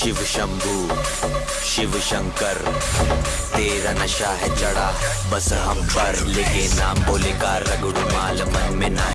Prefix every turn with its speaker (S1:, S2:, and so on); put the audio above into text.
S1: शिव शंभू, शिव शंकर, तेरा नशा है चढ़ा, बस हम पर, लेके नाम बोले का रगड़ू माल, मन में ना